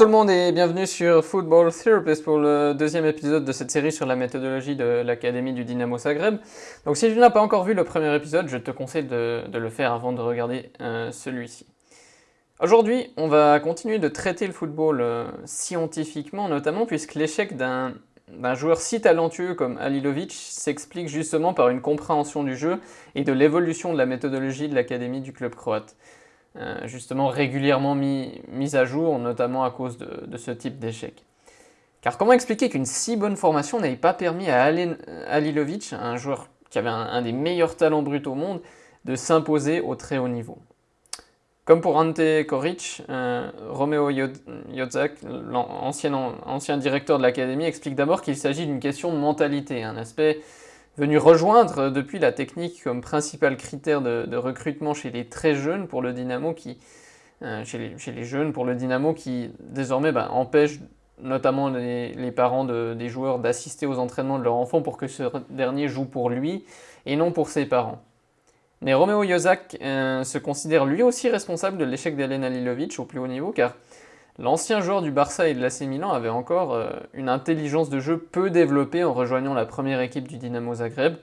tout le monde et bienvenue sur Football Therapist pour le deuxième épisode de cette série sur la méthodologie de l'Académie du Dynamo Zagreb. Donc si tu n'as pas encore vu le premier épisode, je te conseille de, le faire avant de regarder euh, celui-ci. Aujourd'hui, on va continuer de traiter le football euh, scientifiquement, notamment puisque l'échec d'un joueur si talentueux comme Alilovic s'explique justement par une compréhension du jeu et de l'évolution de la méthodologie de l'Académie du club croate. Euh, justement régulièrement mis, à jour, notamment à cause de, ce type d'échec. Car comment expliquer qu'une si bonne formation n'ait pas permis à Alilovic, un joueur qui avait un, des meilleurs talents bruts au monde, de s'imposer au très haut niveau? Comme pour Ante Koric, euh, Romeo Jodzak, l'ancien ancien directeur de l'académie, explique d'abord qu'il s'agit d'une question de mentalité, un aspect venu rejoindre euh, depuis la technique comme principal critère de, recrutement chez les très jeunes pour le Dynamo qui, désormais empêche notamment les, parents des joueurs d'assister aux entraînements de leur enfant pour que ce dernier joue pour lui et non pour ses parents. Mais Romeo Jozak euh, se considère lui aussi responsable de l'échec d'Elena Lilovic au plus haut niveau car L'ancien joueur du Barça et de l'AC Milan avait encore euh, une intelligence de jeu peu développée en rejoignant la première équipe du Dynamo Zagreb.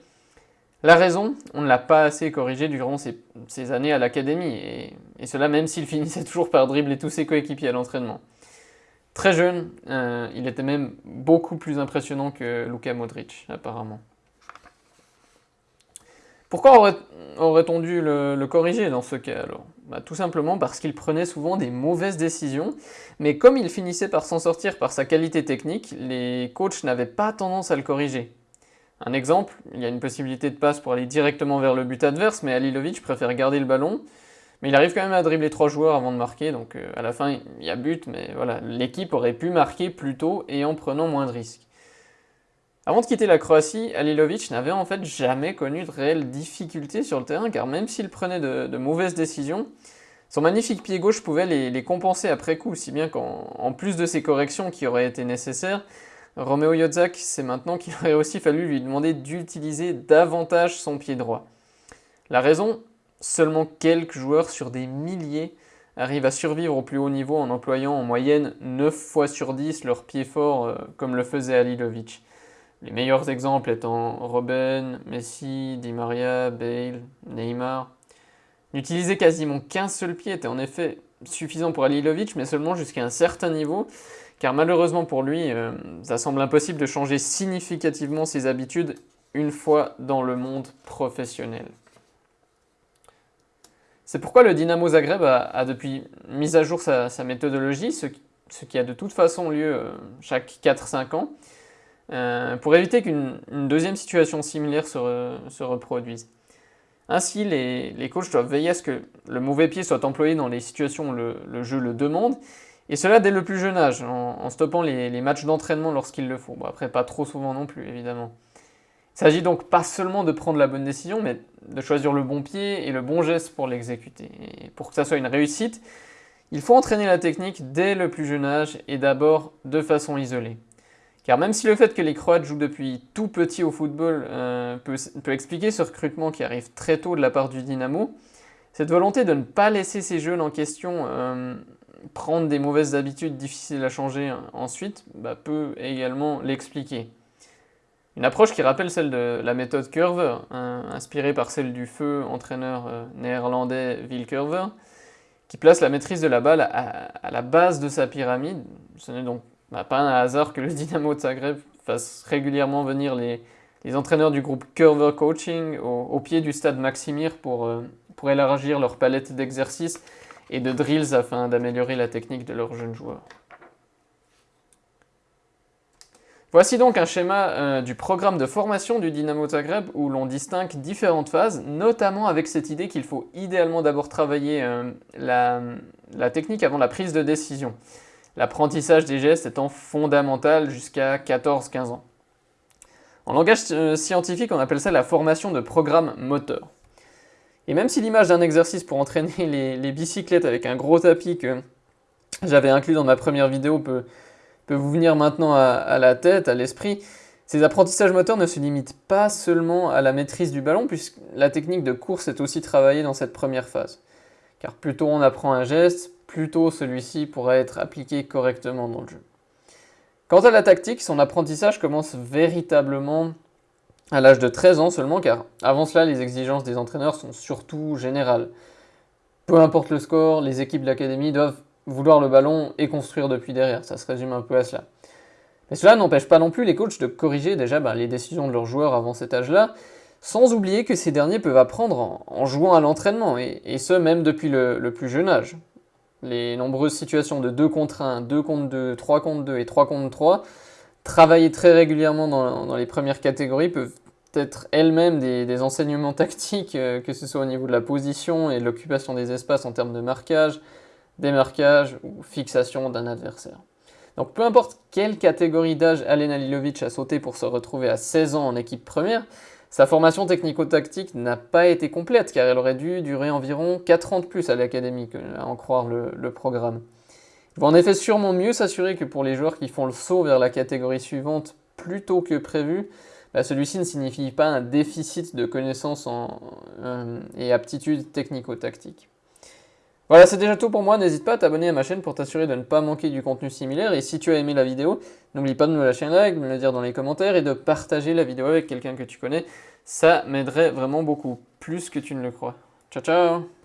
La raison, on ne l'a pas assez corrigé durant ses, années à l'académie, et, cela même s'il finissait toujours par dribbler tous ses coéquipiers à l'entraînement. Très jeune, euh, il était même beaucoup plus impressionnant que Luka Modric, apparemment. Pourquoi aurait-on dû le, corriger dans ce cas alors bah, Tout simplement parce qu'il prenait souvent des mauvaises décisions, mais comme il finissait par s'en sortir par sa qualité technique, les coachs n'avaient pas tendance à le corriger. Un exemple, il y a une possibilité de passe pour aller directement vers le but adverse, mais Alilovic préfère garder le ballon, mais il arrive quand même à dribbler trois joueurs avant de marquer, donc euh, à la fin il y a but, mais voilà, l'équipe aurait pu marquer plus tôt et en prenant moins de risques. Avant de quitter la Croatie, Alilovic n'avait en fait jamais connu de réelles difficultés sur le terrain, car même s'il prenait de, mauvaises décisions, son magnifique pied gauche pouvait les, compenser après coup, si bien qu'en plus de ces corrections qui auraient été nécessaires, Romeo Yodzak sait maintenant qu'il aurait aussi fallu lui demander d'utiliser davantage son pied droit. La raison Seulement quelques joueurs sur des milliers arrivent à survivre au plus haut niveau en employant en moyenne 9 fois sur 10 leur pied fort euh, comme le faisait Alilovic. Les meilleurs exemples étant Robben, Messi, Di Maria, Bale, Neymar. N'utiliser quasiment qu'un seul pied était en effet suffisant pour Alilovic, mais seulement jusqu'à un certain niveau, car malheureusement pour lui, euh, ça semble impossible de changer significativement ses habitudes une fois dans le monde professionnel. C'est pourquoi le Dynamo Zagreb a, depuis mis à jour sa, méthodologie, ce, qui a de toute façon lieu euh, chaque 4-5 ans, euh, pour éviter qu'une deuxième situation similaire se, reproduise. Ainsi, les, coachs doivent veiller à ce que le mauvais pied soit employé dans les situations où le, jeu le demande, et cela dès le plus jeune âge, en, stoppant les, matchs d'entraînement lorsqu'il le faut. Bon, après, pas trop souvent non plus, évidemment. Il s'agit donc pas seulement de prendre la bonne décision, mais de choisir le bon pied et le bon geste pour l'exécuter. Pour que ça soit une réussite, il faut entraîner la technique dès le plus jeune âge et d'abord de façon isolée. Car même si le fait que les Croates jouent depuis tout petit au football euh, peut, expliquer ce recrutement qui arrive très tôt de la part du Dynamo, cette volonté de ne pas laisser ces jeunes en question euh, prendre des mauvaises habitudes difficiles à changer ensuite bah, peut également l'expliquer. Une approche qui rappelle celle de la méthode Curver, inspirée par celle du feu entraîneur euh, néerlandais Will Curver, qui place la maîtrise de la balle à, à la base de sa pyramide. Ce n'est donc bah, pas un hasard que le Dynamo de Zagreb fasse régulièrement venir les, entraîneurs du groupe Curver Coaching au, pied du stade Maximir pour, euh, pour élargir leur palette d'exercices et de drills afin d'améliorer la technique de leurs jeunes joueurs. Voici donc un schéma euh, du programme de formation du Dynamo Zagreb où l'on distingue différentes phases, notamment avec cette idée qu'il faut idéalement d'abord travailler euh, la technique avant la prise de décision l'apprentissage des gestes étant fondamental jusqu'à 14-15 ans. En langage euh, scientifique, on appelle ça la formation de programme moteur. Et même si l'image d'un exercice pour entraîner les, bicyclettes avec un gros tapis que j'avais inclus dans ma première vidéo peut, vous venir maintenant à, la tête, à l'esprit, ces apprentissages moteurs ne se limitent pas seulement à la maîtrise du ballon, puisque la technique de course est aussi travaillée dans cette première phase. Car plus tôt on apprend un geste, plus tôt celui-ci pourra être appliqué correctement dans le jeu. Quant à la tactique, son apprentissage commence véritablement à l'âge de 13 ans seulement, car avant cela, les exigences des entraîneurs sont surtout générales. Peu importe le score, les équipes de l'académie doivent vouloir le ballon et construire depuis derrière. Ça se résume un peu à cela. Mais cela n'empêche pas non plus les coachs de corriger déjà bah, les décisions de leurs joueurs avant cet âge-là, sans oublier que ces derniers peuvent apprendre en, jouant à l'entraînement, et, ce même depuis le, plus jeune âge. Les nombreuses situations de 2 contre 1, 2 contre 2, 3 contre 2 et 3 contre 3, travaillées très régulièrement dans, les premières catégories, peuvent être elles-mêmes des, enseignements tactiques, euh, que ce soit au niveau de la position et de l'occupation des espaces en termes de marquage, démarquage ou fixation d'un adversaire. Donc peu importe quelle catégorie d'âge Alen Alilovic a sauté pour se retrouver à 16 ans en équipe première, sa formation technico-tactique n'a pas été complète car elle aurait dû durer environ 4 ans de plus à l'académie, à en croire le, programme. Il va en effet sûrement mieux s'assurer que pour les joueurs qui font le saut vers la catégorie suivante plus tôt que prévu, bah, celui-ci ne signifie pas un déficit de connaissances euh, et aptitudes technico-tactiques. Voilà, c'est déjà tout pour moi. N'hésite pas à t'abonner à ma chaîne pour t'assurer de ne pas manquer du contenu similaire. Et si tu as aimé la vidéo, n'oublie pas de me lâcher un like, de me le dire dans les commentaires et de partager la vidéo avec quelqu'un que tu connais. Ça m'aiderait vraiment beaucoup, plus que tu ne le crois. Ciao, ciao